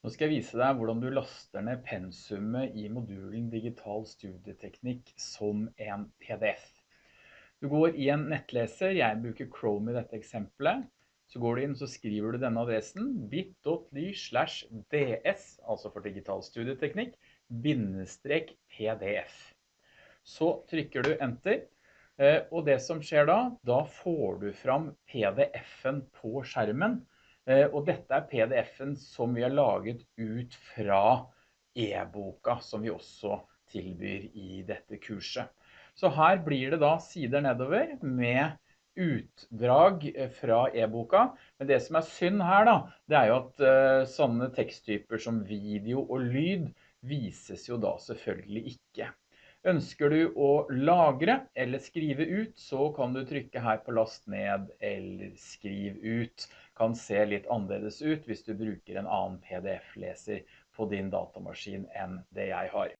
Nå skal jeg vise deg hvordan du laster ned pensumet i modulen Digital Studieteknikk som en PDF. Du går i en nettleser, jeg bruker Chrome i dette eksempelet, så går du inn så skriver du denne adressen bit.ly slash ds, altså for Digital Studieteknikk, bindestrek pdf. Så trykker du enter, eh, og det som skjer da, da får du fram pdf-en på skjermen, og dette er pdf-en som vi har laget ut fra e-boka, som vi også tilbyr i dette kurset. Så her blir det da sider nedover med utdrag eh, fra e-boka, men det som er synd her da, det er jo at uh, sånne teksttyper som video og lyd vises jo da selvfølgelig ikke. Ønsker du å lagre eller skrive ut, så kan du trykke her på last ned eller skriv ut. Kan se litt annerledes ut hvis du bruker en annen PDF-leser på din datamaskin enn det jeg har.